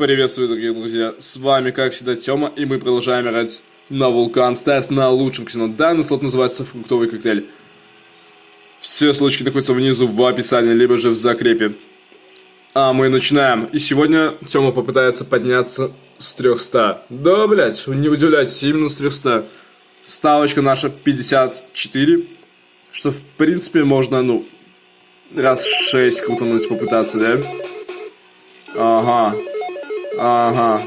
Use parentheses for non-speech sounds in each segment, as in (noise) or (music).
Приветствую, дорогие друзья, с вами, как всегда, Тёма, и мы продолжаем играть на Вулкан Стас на лучшем казино. Данный слот называется «Фруктовый коктейль». Все ссылочки находятся внизу в описании, либо же в закрепе. А мы начинаем. И сегодня Тёма попытается подняться с 300. Да, блядь, не удивляйтесь, именно с 300. Ставочка наша 54, что, в принципе, можно, ну, раз 6 крутануть попытаться, да? Ага. Ага.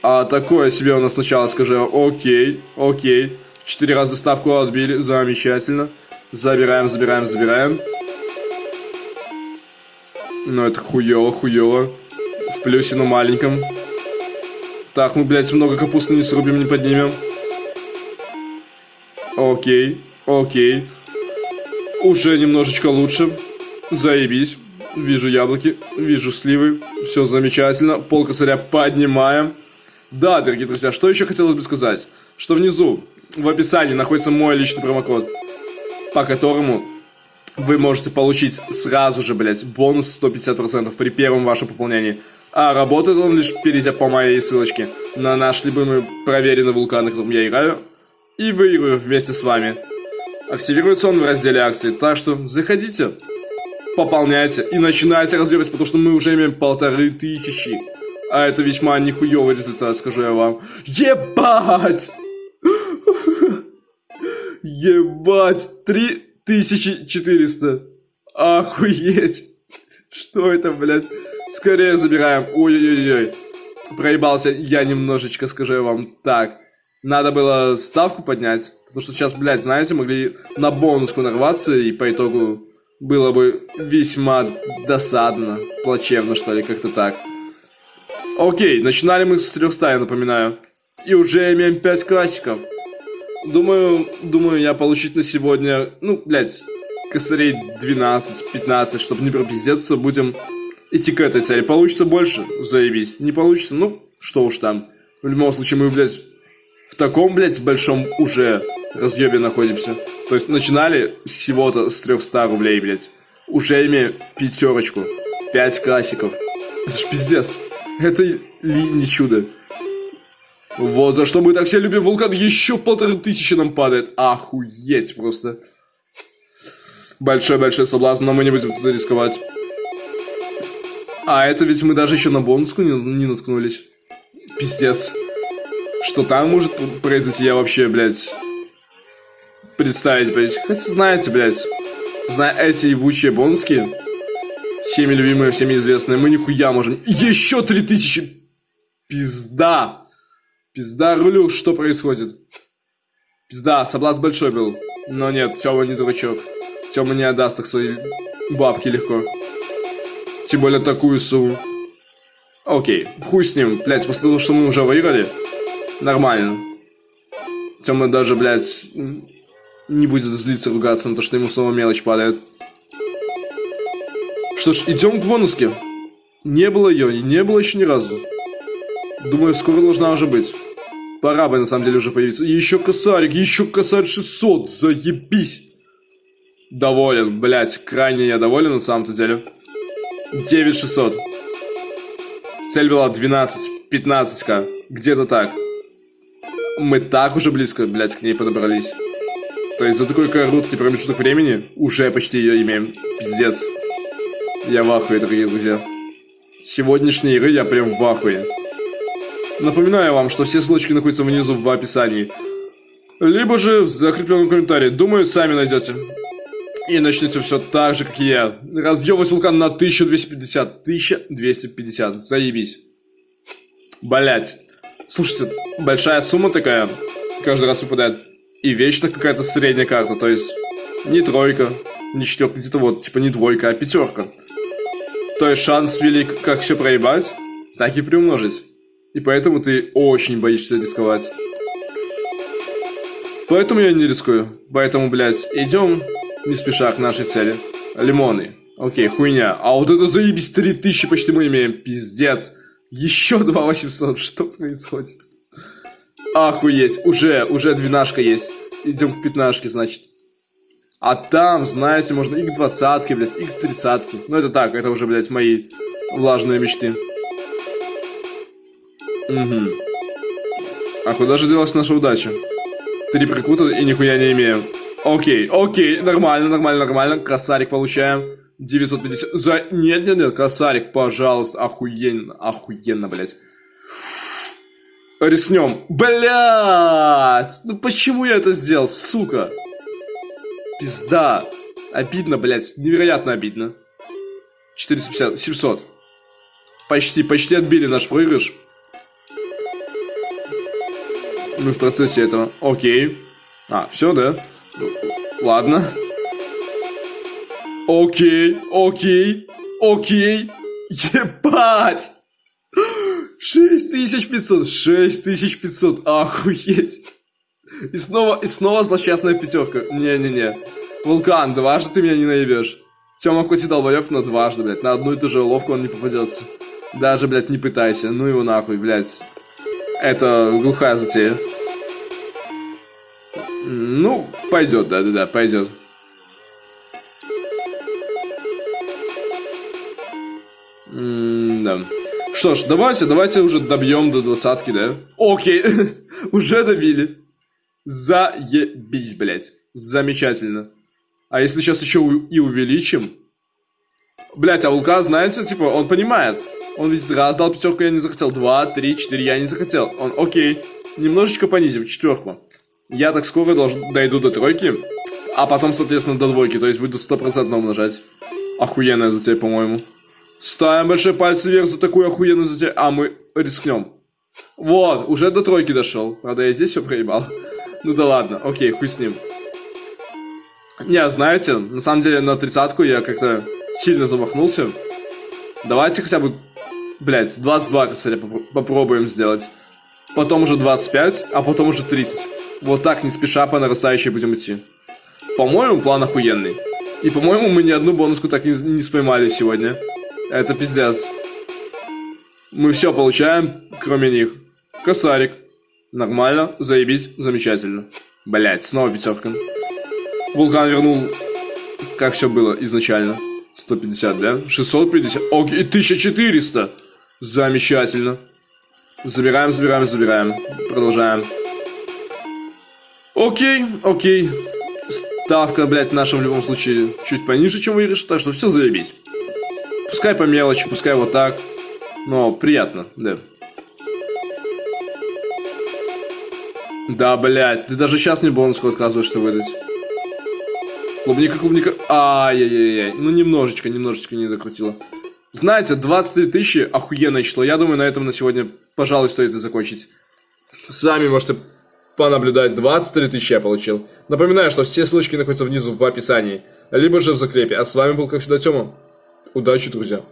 А такое себе у нас сначала скажи. Окей, окей. Четыре раза ставку отбили. Замечательно. Забираем, забираем, забираем. Ну, это хуёво, хуёво. В плюсе, но маленьком. Так, мы, блядь, много капусты не срубим, не поднимем. Окей, окей. Уже немножечко лучше. Заебись. Вижу яблоки, вижу сливы. Все замечательно. Пол косаря поднимаем. Да, дорогие друзья, что еще хотелось бы сказать? Что внизу, в описании, находится мой личный промокод, по которому вы можете получить сразу же, блядь, бонус 150% при первом вашем пополнении. А работает он лишь перейдя по моей ссылочке на наш любимый проверенный вулкан, на котором я играю, и выиграю вместе с вами. Активируется он в разделе акции, так что заходите, пополняйте и начинайте развивать, потому что мы уже имеем полторы тысячи. А это весьма нихуевый результат, скажу я вам. Ебать! Ебать! 3400. Охуеть! Что это, блядь? Скорее забираем. Ой-ой-ой. Проебался я немножечко, скажу я вам. Так, надо было ставку поднять. Потому что сейчас, блядь, знаете, могли на бонуску нарваться и по итогу было бы весьма досадно, плачевно, что ли, как-то так. Окей, начинали мы с 300, я напоминаю. И уже имеем 5 классиков. Думаю, думаю, я получить на сегодня, ну, блядь, косарей 12-15, чтобы не пропиздеться, будем идти к этой цели. Получится больше, заебись. Не получится, ну, что уж там. В любом случае, мы, блядь, в таком, блядь, большом уже разъебе находимся. То есть начинали всего-то с 300 рублей, блядь. Уже имею пятерочку. Пять классиков. Это ж пиздец. Это ли не чудо? Вот за что мы так все любим вулкан. Еще полторы тысячи нам падает. Охуеть просто. Большой-большой соблазн, но мы не будем туда рисковать. А это ведь мы даже еще на бонуску не, не наткнулись. Пиздец. Что там может произойти, я вообще, блядь, представить, блядь. Хотя знаете, блядь, зная эти ебучие бонуски, всеми любимые, всеми известные, мы нихуя можем. Еще 3000! Пизда! Пизда рулю, что происходит? Пизда, соблазн большой был. Но нет, Тёма не дурачок. Тёма не отдаст так свои бабки легко. Тем более такую сумму. Окей, хуй с ним, блядь, после того, что мы уже выиграли, нормально. Тёма даже, блядь, не будет злиться, ругаться на то, что ему снова мелочь падает. Что ж, идем к бонуске. Не было ее, не было еще ни разу. Думаю, скоро должна уже быть. Пора бы, на самом деле, уже появиться. Еще косарик, еще косарь 600, заебись. Доволен, блять, крайне я доволен на самом-то деле. 9600. Цель была 12, 15к, где-то так. Мы так уже близко, блять, к ней подобрались. То есть за такой короткий промежуток времени уже почти ее имеем. Пиздец. Я в ахуе, дорогие друзья. Сегодняшние игры я прям в ахуе. Напоминаю вам, что все ссылочки находятся внизу в описании. Либо же в закрепленном комментарии. Думаю, сами найдете. И начнете все так же, как и я. Разъебывать вулкан на 1250. 1250. Заебись. Блять. Слушайте, большая сумма такая. Каждый раз выпадает. И вечно какая-то средняя карта, то есть не тройка, не четверка, где-то вот, типа не двойка, а пятерка. То есть шанс велик как все проебать, так и приумножить. И поэтому ты очень боишься рисковать. Поэтому я не рискую. Поэтому, блядь, идем не спеша к нашей цели. Лимоны. Окей, хуйня. А вот это заебись 3000 почти мы имеем. Пиздец. Еще 2800. Что происходит? Охуеть, уже, уже двенашка есть. Идем к пятнашке, значит. А там, знаете, можно и к двадцатке, блядь, и к тридцатке. Ну это так, это уже, блядь, мои влажные мечты. Угу. А куда же делась наша удача? Три прикута и нихуя не имеем. Окей, окей, нормально, нормально, нормально. Косарик получаем. 950. За... Нет, нет, нет, косарик, пожалуйста. Охуенно, охуенно, блядь. Рискнем. Блядь! Ну почему я это сделал, сука? Пизда. Обидно, блядь. Невероятно обидно. 450, 700. Почти, почти отбили наш проигрыш. Мы в процессе этого. Окей. А, все, да? Ладно. Окей, окей, окей. Ебать! 6500, 6500, охуеть. И снова, и снова злосчастная пятерка. Не-не-не. Вулкан, дважды ты меня не наебешь. Тёма хоть и долбоёб, но дважды, блядь. На одну и ту же уловку он не попадется. Даже, блядь, не пытайся. Ну его нахуй, блядь. Это глухая затея. Ну, пойдет, да-да-да, пойдет. Да. Что ж, давайте, давайте уже добьем до двадцатки, да? Окей, (laughs) уже добили. Заебись, блядь. Замечательно. А если сейчас еще и увеличим? Блядь, а Вулкан, знаете, типа, он понимает. Он видит, раз дал пятерку, я не захотел. Два, три, четыре, я не захотел. Он, окей. Немножечко понизим, четверку. Я так скоро должен, дойду до тройки. А потом, соответственно, до двойки. То есть буду стопроцентно умножать. Охуенная затея, по-моему. Ставим большой пальцы вверх за такую охуенную затею. А мы рискнем. Вот, уже до тройки дошел. Правда, я здесь все проебал. (laughs) Ну да ладно, окей, хуй с ним. Не, знаете, на самом деле на тридцатку я как-то сильно замахнулся. Давайте хотя бы, блядь, 22 косаря попробуем сделать. Потом уже 25, а потом уже 30. Вот так, не спеша, по нарастающей будем идти. По-моему, план охуенный. И, по-моему, мы ни одну бонуску так не, не споймали сегодня. Это пиздец. Мы все получаем, кроме них. Косарик. Нормально, заебись, замечательно. Блять, снова пятерка. Вулкан вернул, как все было изначально. 150, да? 650. Окей, 1400. Замечательно. Забираем, забираем, забираем. Продолжаем. Окей, окей. Ставка, блядь, наша в любом случае чуть пониже, чем выигрыш, так что все заебись. Пускай по мелочи, пускай вот так. Но приятно, да. Да, блядь, ты даже сейчас мне бонуску отказываешься выдать. Клубника, клубника. Ай-яй-яй-яй. Ну, немножечко, немножечко не докрутила. Знаете, 23 тысячи охуенное число. Я думаю, на этом на сегодня, пожалуй, стоит и закончить. Сами можете понаблюдать. 23 тысячи я получил. Напоминаю, что все ссылочки находятся внизу в описании. Либо же в закрепе. А с вами был, как всегда, Тёма. Удачи, друзья.